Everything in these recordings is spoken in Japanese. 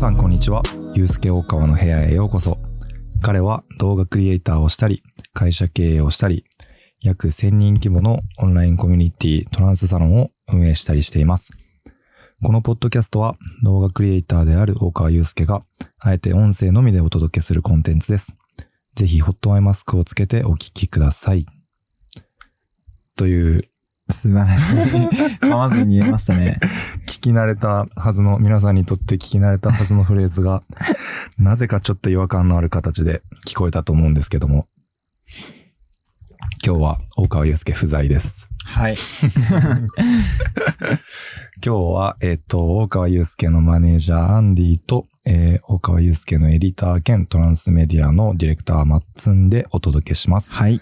さんこんにちは。ゆうすけ大川の部屋へようこそ。彼は動画クリエイターをしたり、会社経営をしたり、約1000人規模のオンラインコミュニティトランスサロンを運営したりしています。このポッドキャストは動画クリエイターである大川祐介が、あえて音声のみでお届けするコンテンツです。ぜひホットアイマスクをつけてお聞きください。という、素晴らしい。噛まずに言えましたね。聞き慣れたはずの、皆さんにとって聞き慣れたはずのフレーズが、なぜかちょっと違和感のある形で聞こえたと思うんですけども、今日は大川祐介不在です。はい。今日は、えっ、と、大川祐介のマネージャーアンディと、えー大川祐介のエディター兼トランスメディアのディレクターマッツンでお届けします。はい。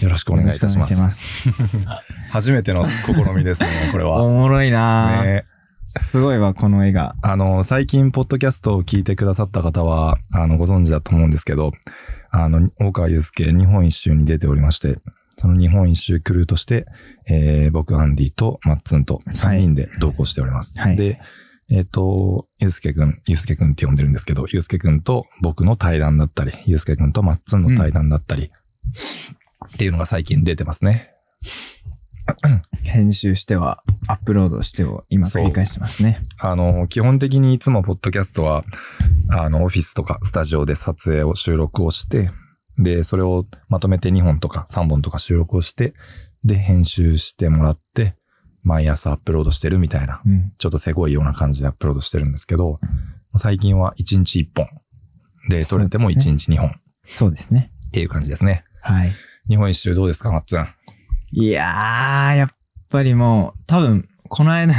よろしくお願いいたします。よろしくお願いし 初めての試みですね、これます。は。おもろいなぁ、ねすごいわ、この絵が。あの、最近、ポッドキャストを聞いてくださった方は、あの、ご存知だと思うんですけど、あの、大川祐介、日本一周に出ておりまして、その日本一周クルーとして、えー僕、アンディとマッツンと3人で同行しております。はいで、えっ、と、祐介くん、祐介くんって呼んでるんですけど、祐介くんと僕の対談だったり、祐介くんとマッツンの対談だったり、っていうのが最近出てますね。編集しては、アップロードしてを今繰り返してますね。あの、基本的にいつもポッドキャストは、あの、オフィスとかスタジオで撮影を収録をして、で、それをまとめて2本とか3本とか収録をして、で、編集してもらって、毎朝アップロードしてるみたいな、うん。ちょっとせごいような感じでアップロードしてるんですけど、最近は1日1本。で、撮れても1日2本っそうですね。ていう感じですね。はい。日本一周どうですか、マッツン？いやー、やっぱりもう、多分、この間、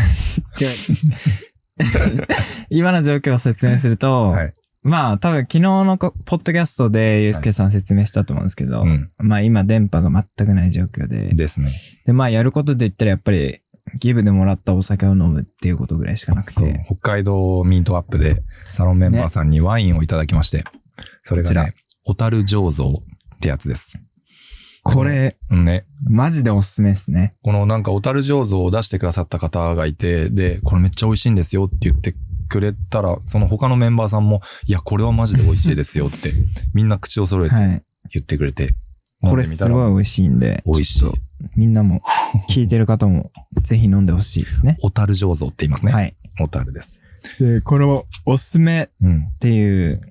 今の状況を説明すると、はい。まあ多分昨日のこポッドキャストでゆうすけさん説明したと思うんですけど、うん。まあ今電波が全くない状況で、ですね。でまあやることで言ったらやっぱりギブでもらったお酒を飲むっていうことぐらいしかなくそうて、。北海道ミートアップでサロンメンバーさんにワインをいただきまして、それがこね、小樽醸造ってやつです。これ、うんね、マジでおすすめですね。このなんか小樽醸造を出してくださった方がいて、で、これめっちゃ美味しいんですよって言ってくれたら、その他のメンバーさんも、いや、これはマジで美味しいですよって、みんな口を揃えてはい。言ってくれて、これ飲んですみたらごい美味しいんで、美味しいみんなも、聞いてる方も、ぜひ飲んでほしいですね。小樽醸造って言いますね。はい。小樽です。で、これもおすすめうん。っていう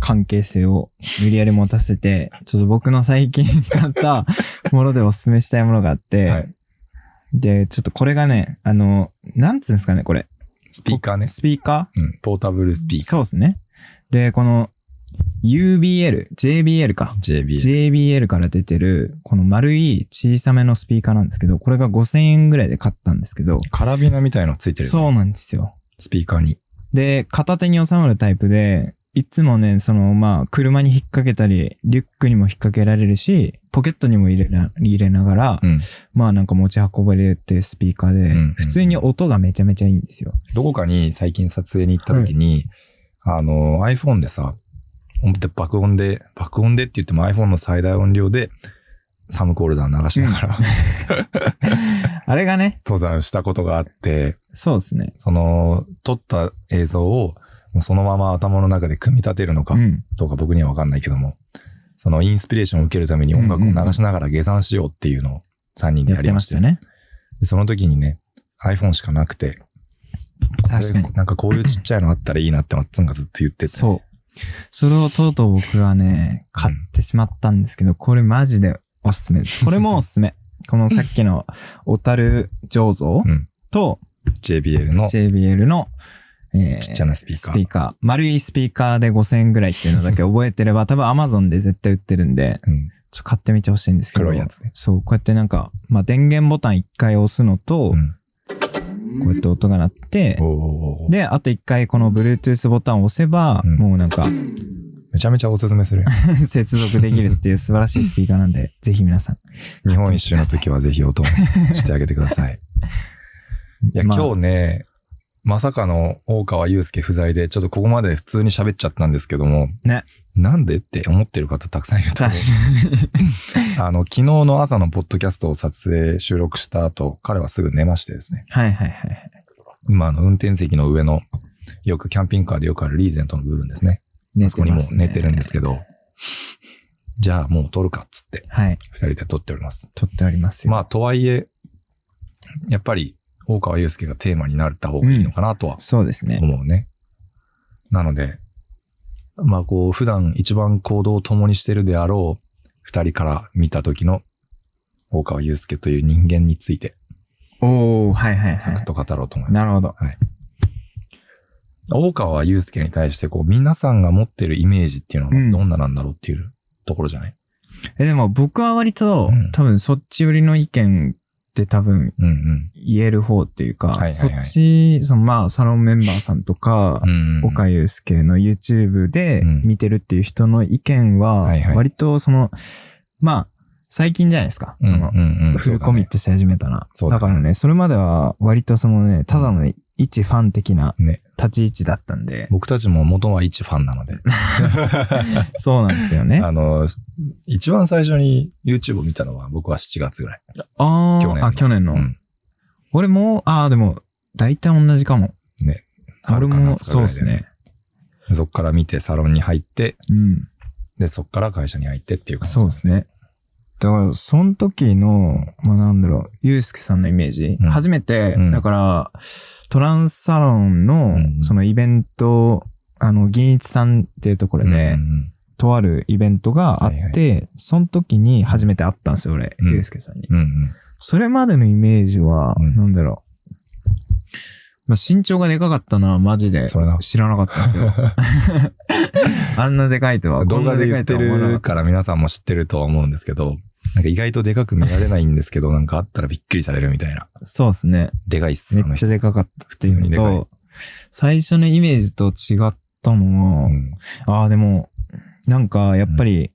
関係性を無理やり持たせて、ちょっと僕の最近買った ものでおすすめしたいものがあって、はいで、ちょっとこれがね、あの、なんつうんですかね、これ。スピーカーね。スピーカうん。ポータブルスピーーカそうですね。で、この UBL、JBL か。ー。JBL。JBL から出てる、この丸い小さめのスピーカーなんですけど、これが5000円ぐらいで買ったんですけど、カラビナみたいのついてるよね。そうなんですよ。スピーカーに。で、片手に収まるタイプで、いつもね、その、まあ、車に引っ掛けたり、リュックにも引っ掛けられるし、ポケットにも入れな入れながら、うん。まあなんか持ち運ばれてスピーカーで、うんうん普通に音がめちゃめちゃいいんですよ。どこかに最近撮影に行った時に、あの、iPhone でさ、ほんと爆音で、爆音でって言っても iPhone の最大音量で、サムコールダー流しながら、あれがね、登山したことがあって、そうですね。その、撮った映像を、もうそのまま頭の中で組み立てるのかうん。どうか僕にはわかんないけども、そのインスピレーションを受けるために音楽を流しながら下山しようっていうのを3人でやってやりまし。ましたたね。でその時にね、iPhone しかなくて、確かに。なんかこういうちっちゃいのあったらいいなってマッツンがずっと言ってて。そう。それをとうとう僕はね、買ってしまったんですけど、これマジでおすすめです。これもおすすめ。このさっきの小樽醸造うん。と JBL の JBL の、えーちっちゃなスピーカースピーカー。丸いスピーカーで5000円ぐらいっていうのだけ覚えてれば、多分 Amazon で絶対売ってるんで、うん。ちょっと買ってみてほしいんですけど。黒いやつねそう、こうやってなんか、まあ、電源ボタン一回押すのと、うん。こうやって音が鳴って、で、あと一回この Bluetooth ボタンを押せば、うんもうなんか、めちゃめちゃおすすめする。接続できるっていう素晴らしいスピーカーなんで、ぜひ皆さん。日本一周の時はぜひ音をしてあげてください。いや、まあ今日ね、まさかの大川祐介不在で、ちょっとここまで普通に喋っちゃったんですけども、ね。なんでって思ってる方たくさんいると思確う。あの、昨日の朝のポッドキャストを撮影、収録した後、彼はすぐ寝ましてですね。はいはいはい。今、あの、運転席の上のよくキャンピングカーでよくあるリーゼントの部分ですね。寝あそこにも寝てるんですけけど、じゃあもう撮るかっつって、ど。はい。二人で撮っております。撮ってありますよ。まあ、とはいえ、やっぱり、大川祐介がテーマになった方がいいのかなとはそうですね。思うね。なので、まあこう、普段一番行動を共にしてるであろう二人から見た時の大川祐介という人間について、おー、はいはいはい。サクッと語ろうと思います。なるほど。はい。大川祐介に対して、こう、皆さんが持ってるイメージっていうのはどんななんだろうっていうところじゃない、え、でも僕は割と、うん多分そっち寄りの意見って多分言える方っていうか、そっち、そのまあサロンメンバーさんとか。岡祐介の YouTube でうん見てるっていう人の意見は割とその、まあ、最近じゃないですか。その、フルコミットし始めたな。だからね、それまでは割とそのね、ただのね一ファン的なね。立ち位置だったんで、僕たちも元は一ファンなので。そうなんですよね。あの、一番最初に YouTube を見たのは僕は7月ぐらい。あ去年のあ、あ、去年の。うん。俺も、ああ、でも、大体同じかも。ね。俺も、そうですね。そっから見てサロンに入って、うん。で、そっから会社に入ってっていう感じ。そうですね。だから、その時の、まあなんだろう、ゆうすけさんのイメージ。うん初めて、うんだから、トランスサロンのう、んそのイベント、あの、銀一さんっていうところうんで、うんとあるイベントがあって、はいその時に初めて会ったんですよ、俺、うんゆうすけさんに。うんうん。それまでのイメージは、うんなんだろう。まあ、身長がでかかったのはマジでそれな知らなかったんですよ。あんなでかいとは、動画で言ってるから皆さんも知ってるとは思うんですけど、なんか意外とでかく見られないんですけど、なんかあったらびっくりされるみたいな。た。そうですね。でかいっす、めっちゃ。でかかった普通にでかい最初のイメージと違ったのは、うんああ、でも、なんか、やっぱり、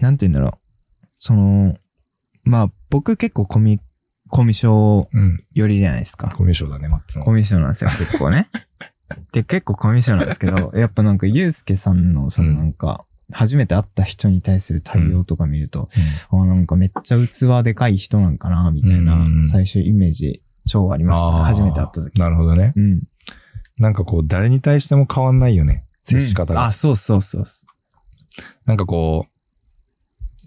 なんて言うんだろう。その、まあ、僕結構コミ、コミュ障うん。寄りじゃないですか。コミュ障だね、マッツンコミュ障なんですよ、結構ね。で、結構コミュ障なんですけど、やっぱなんか、ゆうすけさんの、そのなんか、初めて会った人に対する対応とか見ると、あなんかめっちゃ器でかい人なんかな、みたいなうんうんうん、最初イメージ超ありましたね。あー初めて会った時。なるほどね。うん。なんかこう、誰に対しても変わんないよね。接し方が。うんあ、そうそうそう。なんかこう、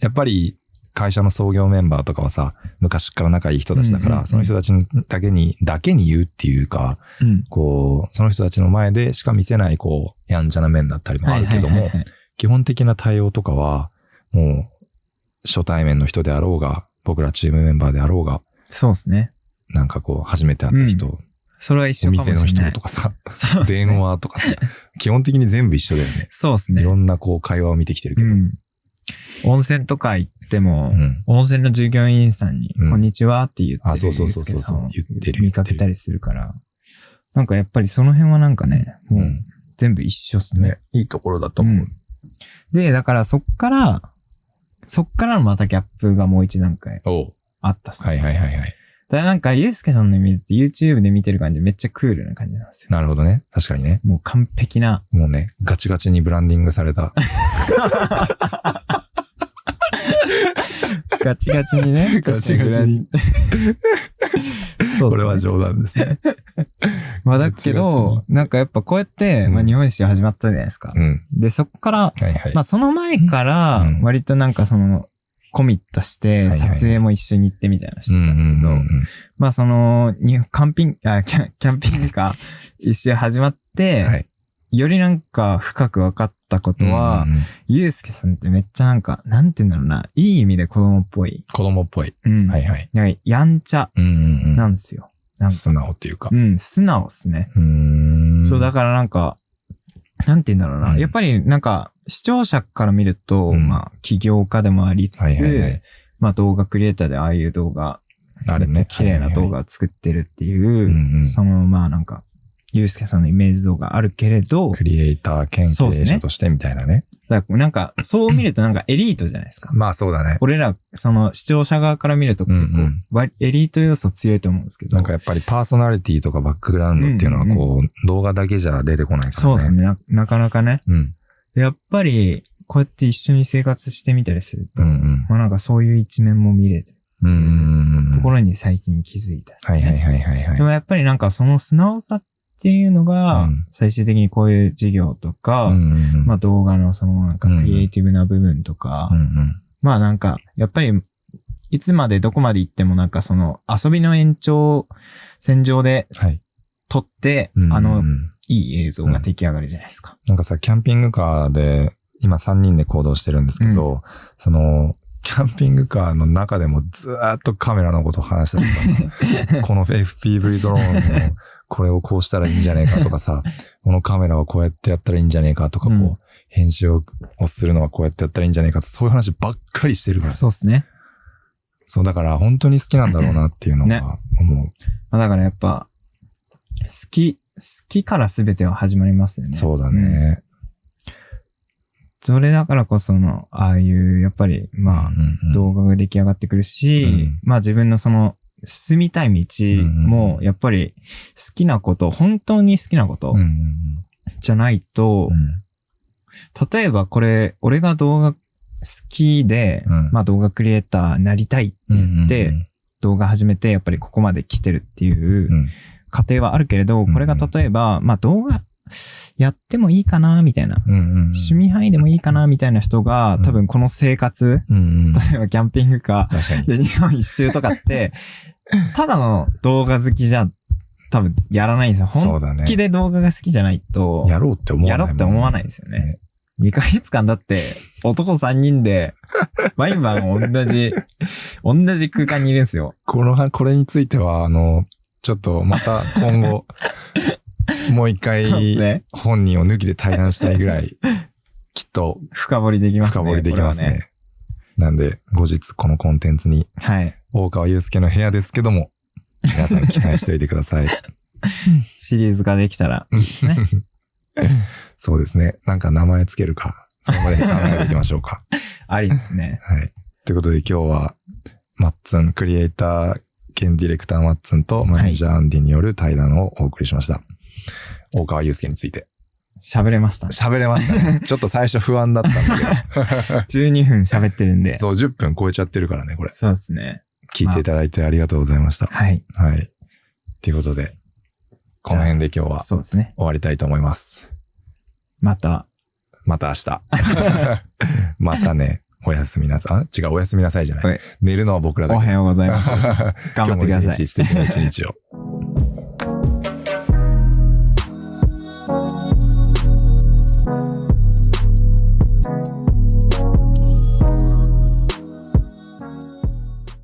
やっぱり会社の創業メンバーとかはさ、昔から仲いい人たちだから、うんうんうんその人たちだけに、だけに言うっていうか、うん。こう、その人たちの前でしか見せない、こう、やんちゃな面だったりもあるけどもはいはいはい、はい基本的な対応とかは、もう、初対面の人であろうが、僕らチームメンバーであろうが、そうですね。なんかこう、初めて会った人、それは一お緒かもしれない。店の人とかさ、そう電話とかさ、基本的に全部一緒だよね。そうですね。いろんなこう、会話を見てきてるけど。うん。温泉とか行っても、うん温泉の従業員さんに、うんこんにちはって言ってるあそうそうそうそう言ってる見かけたりするから。なんかやっぱりその辺はなんかね、もううん全部一緒っすね。ね、いいところだとう。思う。で、だからそっから、そっからのまたギャップがもう一段階あったっす。はいはいはいはい。だからなんか、ゆうすけさんのイメージって YouTube で見てる感じめっちゃクールな感じなんですよ。なるほどね。確かにね。もう完璧な。もうね、ガチガチにブランディングされた。ガチガチにね。ガチガチに。そうねこれは冗談ですね。まあだけど、なんかやっぱこうやって、まあうん日本史始まったじゃないですか。うん。で、そこから、はいはい。まあその前からうん、割となんかその、コミットして、撮影も一緒に行ってみたいなのしてたんですけど、まあその、に、キャンピング、あ、キャキャンピングカー一周始まって、はい。よりなんか深く分かったことは、うんうんうんさんってめっちゃなんか、なんて言うんだろうな、いい意味で子供っぽい。子供っぽい。うん。はいはい。なんかやんちゃ。なんですよ。なんか素直っていうかう。ん、素直っすね。うーん。そう、だからなんか、なんて言うんだろうな。うんやっぱりなんか、視聴者から見ると、うんまあ、起業家でもありつつ、はいはいはいまあ動画クリエイターでああいう動画、あれね。綺麗な動画を作ってるっていう、うんうんそのまあなんか、ゆうすけさんのイメージ像があるけれど、クリエイター兼経営者としてみたいなね。だからなんか、そう見るとなんかエリートじゃないですか。まあそうだね。俺ら、その視聴者側から見ると結構、うんうんわエリート要素強いと思うんですけど。なんかやっぱりパーソナリティとかバックグラウンドっていうのはこう、動画だけじゃ出てこないからね。そうですねな。なかなかね。うん。でやっぱり、こうやって一緒に生活してみたりすると、うんうん。まあなんかそういう一面も見れるうんうんうん。ところに最近気づいた、はいはいはいはいはい。でもやっぱりなんかその素直さっっていうのが、うん最終的にこういう事業とか、うんうんうんまあ動画のそのなんかクリエイティブな部分とか、うんうんまあなんか、やっぱり、いつまでどこまで行ってもなんかその遊びの延長線上ではい。撮って、うんうんうんあの、いい映像が出来上がるじゃないですか。なんかさ、キャンピングカーで、今3人で行動してるんですけど、その、キャンピングカーの中でもずーっとカメラのことを話したりとかさ、この FPV ドローンのこれをこうしたらいいんじゃねえかとかさ、このカメラはこうやってやったらいいんじゃねえかとか、こう、うん編集ををするのはこうやってやったらいいんじゃねえかとそういう話ばっかりしてるのよそうですね。そう、だから本当に好きなんだろうなっていうのねが思う。まあだからやっぱ、好き、好きから全ては始まりますよね。そうだん。ね。それだからこその、ああいう、やっぱり、まあ、動画が出来上がってくるし、うん。まあ自分のその、進みたい道も、やっぱり好きなこと、本当に好きなことじゃないと、うん。例えばこれ、俺が動画好きで、うん。まあ動画クリエイターになりたいって言って、うん。動画始めて、やっぱりここまで来てるっていううん過程はあるけれど、うんこれが例えば、まあ動画やってもいいかな、みたいな。うんうんうん趣味範囲でもいいかな、みたいな人が、多分この生活、うんうん例えばキャンピングカー。で日本一周とかって、ただの動画好きじゃ多分やらないんですよ。本気で動画が好きじゃないと、やろうって思わない。やろうって思わないですよね。2ヶ月間だって、男3人で、毎晩同じ、同じ空間にいるんですよ。このは、これについては、あの、ちょっとまた今後、もう一回ね。本人を抜きで対談したいぐらい、きっと深掘りできますね。深掘りできますね。なんで、後日このコンテンツに、はい。大川祐介の部屋ですけども、皆さん期待しておいてください。シリーズができたらいいですね。そうですね。なんか名前つけるか、それまでに考えていきましょうか。ありですね。はい。ということで今日は、マッツン、クリエイター兼ディレクターマッツンとマネージャーアンディによる対談をお送りしました。大川祐介について。喋れましたね。喋れましたね。ちょっと最初不安だったんだけど。12分喋ってるんで。そう、10分超えちゃってるからね、これ。そうですね。聞いていただいてありがとうございました。はい。はい。ということで、この辺で今日はそうですね。終わりたいと思います。また、また明日。またね、おやすみなさい。あ違う、おやすみなさいじゃなはいい。寝るのは僕らだけ。おはようございます。頑張ってください今日も一日素敵な一日を。